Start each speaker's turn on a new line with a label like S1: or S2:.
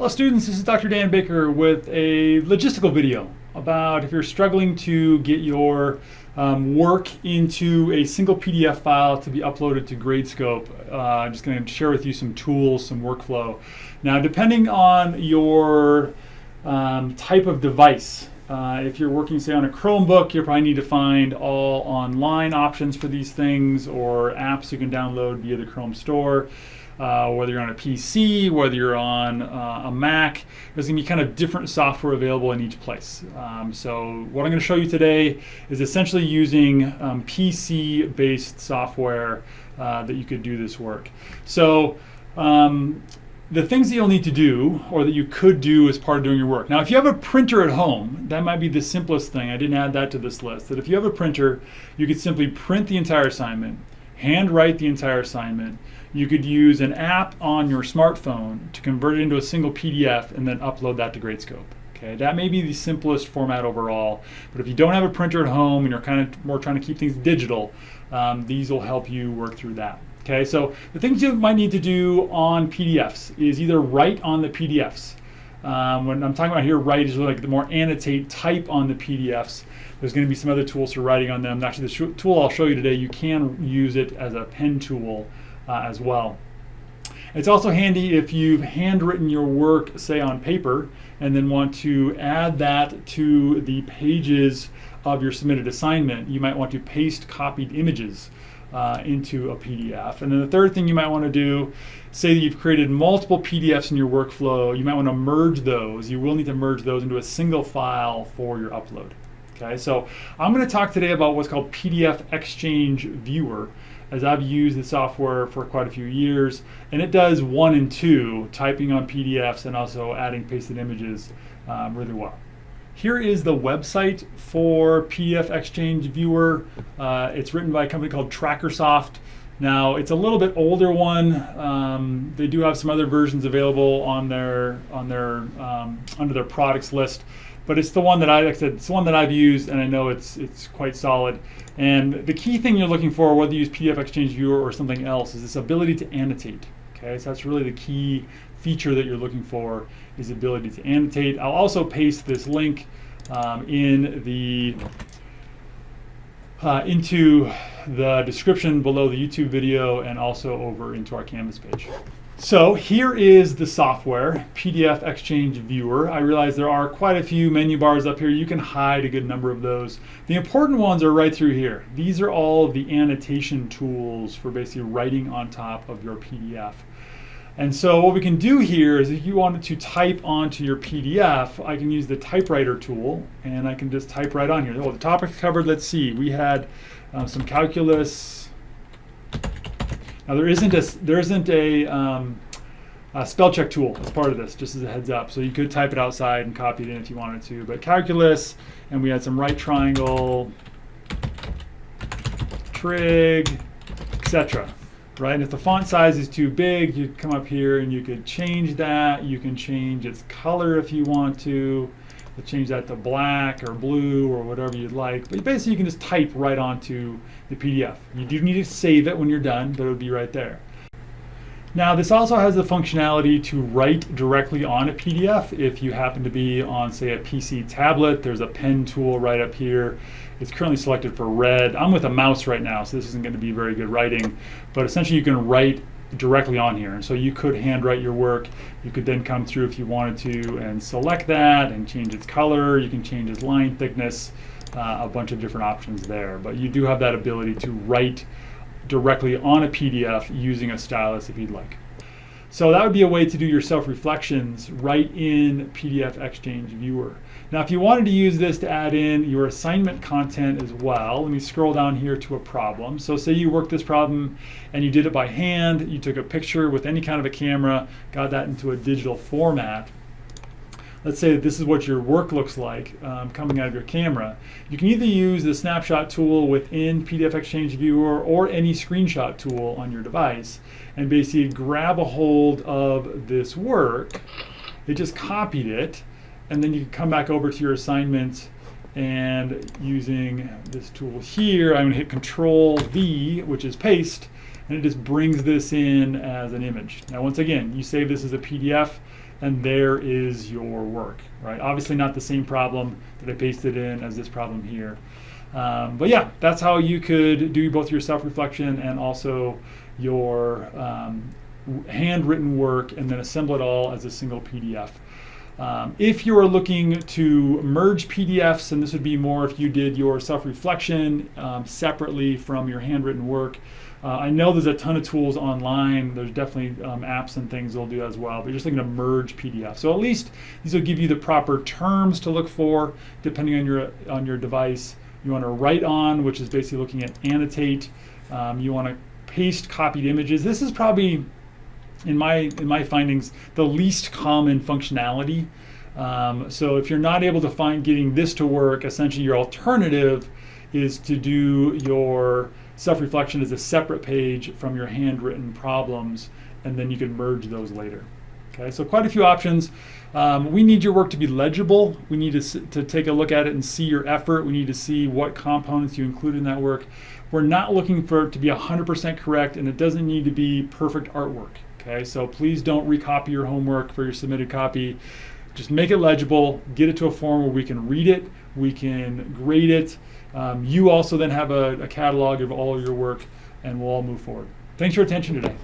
S1: Hello students, this is Dr. Dan Baker with a logistical video about if you're struggling to get your um, work into a single PDF file to be uploaded to Gradescope. Uh, I'm just going to share with you some tools, some workflow. Now depending on your um, type of device, uh, if you're working say on a Chromebook, you probably need to find all online options for these things or apps you can download via the Chrome Store uh, whether you're on a PC, whether you're on uh, a Mac, there's going to be kind of different software available in each place. Um, so what I'm going to show you today is essentially using um, PC-based software uh, that you could do this work. So um, the things that you'll need to do or that you could do as part of doing your work. Now if you have a printer at home, that might be the simplest thing. I didn't add that to this list. That if you have a printer, you could simply print the entire assignment, handwrite the entire assignment, you could use an app on your smartphone to convert it into a single PDF and then upload that to Gradescope. Okay, that may be the simplest format overall, but if you don't have a printer at home and you're kind of more trying to keep things digital, um, these will help you work through that. Okay, so the things you might need to do on PDFs is either write on the PDFs. Um, when I'm talking about here, write is really like the more annotate type on the PDFs. There's going to be some other tools for writing on them. Actually, the tool I'll show you today, you can use it as a pen tool uh, as well. It's also handy if you've handwritten your work, say on paper, and then want to add that to the pages of your submitted assignment. You might want to paste copied images uh, into a PDF. And then the third thing you might want to do, say that you've created multiple PDFs in your workflow, you might want to merge those. You will need to merge those into a single file for your upload. Okay, so I'm going to talk today about what's called PDF Exchange Viewer as I've used the software for quite a few years, and it does one and two, typing on PDFs and also adding pasted images um, really well. Here is the website for PDF-XChange Viewer. Uh, it's written by a company called Trackersoft. Now it's a little bit older one. Um, they do have some other versions available on their on their um, under their products list but it's the one that I, like I said, it's the one that I've used, and I know it's it's quite solid. And the key thing you're looking for, whether you use PDF-XChange Viewer or something else, is this ability to annotate. Okay, so that's really the key feature that you're looking for is the ability to annotate. I'll also paste this link um, in the uh, into the description below the YouTube video and also over into our Canvas page. So here is the software, PDF-XChange Viewer. I realize there are quite a few menu bars up here. You can hide a good number of those. The important ones are right through here. These are all the annotation tools for basically writing on top of your PDF. And so what we can do here is if you wanted to type onto your PDF, I can use the typewriter tool and I can just type right on here. Oh, the topic covered, let's see, we had um, some calculus, now there isn't a, there isn't a, um, a spell check tool as part of this, just as a heads up. So you could type it outside and copy it in if you wanted to. But calculus, and we had some right triangle, trig, etc. Right, and if the font size is too big, you come up here and you could change that. You can change its color if you want to change that to black or blue or whatever you'd like. But basically you can just type right onto the PDF. You do need to save it when you're done, but it would be right there. Now this also has the functionality to write directly on a PDF if you happen to be on say a PC tablet. There's a pen tool right up here. It's currently selected for red. I'm with a mouse right now so this isn't going to be very good writing but essentially you can write directly on here. And so you could handwrite your work. You could then come through if you wanted to and select that and change its color. You can change its line thickness, uh, a bunch of different options there. But you do have that ability to write directly on a PDF using a stylus if you'd like. So that would be a way to do your self-reflections right in PDF-XChange Viewer. Now if you wanted to use this to add in your assignment content as well, let me scroll down here to a problem. So say you worked this problem and you did it by hand, you took a picture with any kind of a camera, got that into a digital format, let's say this is what your work looks like um, coming out of your camera. You can either use the snapshot tool within PDF-XChange Viewer or any screenshot tool on your device and basically grab a hold of this work. It just copied it and then you can come back over to your assignment and using this tool here, I'm going to hit Control V, which is paste, and it just brings this in as an image. Now once again, you save this as a PDF, and there is your work, right? Obviously not the same problem that I pasted in as this problem here. Um, but yeah, that's how you could do both your self-reflection and also your um, handwritten work and then assemble it all as a single PDF. Um, if you are looking to merge PDFs, and this would be more if you did your self-reflection um, separately from your handwritten work, uh, I know there's a ton of tools online. There's definitely um, apps and things that'll do as well. But you're just looking to merge PDF. So at least these will give you the proper terms to look for depending on your on your device. You want to write on, which is basically looking at annotate. Um, you want to paste copied images. This is probably in my in my findings the least common functionality. Um, so if you're not able to find getting this to work, essentially your alternative is to do your self-reflection is a separate page from your handwritten problems, and then you can merge those later. Okay, so quite a few options. Um, we need your work to be legible. We need to, to take a look at it and see your effort. We need to see what components you include in that work. We're not looking for it to be 100% correct, and it doesn't need to be perfect artwork. Okay, so please don't recopy your homework for your submitted copy. Just make it legible, get it to a form where we can read it, we can grade it. Um, you also then have a, a catalog of all your work, and we'll all move forward. Thanks for your attention today.